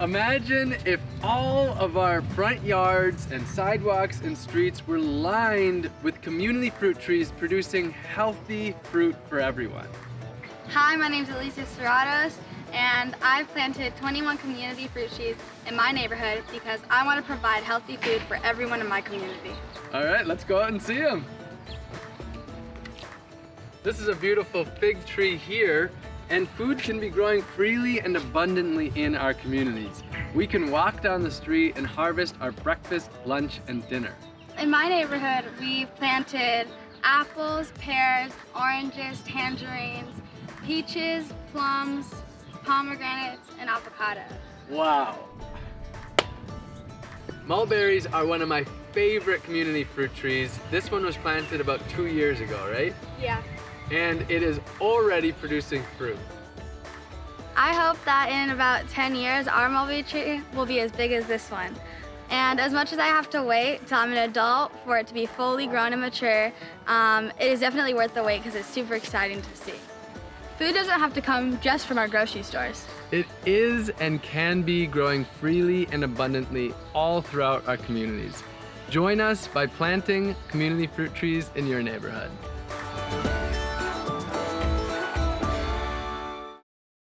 Imagine if all of our front yards and sidewalks and streets were lined with community fruit trees producing healthy fruit for everyone. Hi, my name is Alicia Serratos, and I've planted 21 community fruit trees in my neighborhood because I want to provide healthy food for everyone in my community. All right, let's go out and see them. This is a beautiful fig tree here, and food can be growing freely and abundantly in our communities. We can walk down the street and harvest our breakfast, lunch, and dinner. In my neighborhood, we've planted apples, pears, oranges, tangerines, peaches, plums, pomegranates, and avocados. Wow. Mulberries are one of my favorite community fruit trees. This one was planted about two years ago, right? Yeah. And it is already producing fruit. I hope that in about 10 years, our mulberry tree will be as big as this one. And as much as I have to wait till I'm an adult for it to be fully grown and mature, um, it is definitely worth the wait because it's super exciting to see. Food doesn't have to come just from our grocery stores. It is and can be growing freely and abundantly all throughout our communities. Join us by planting community fruit trees in your neighborhood.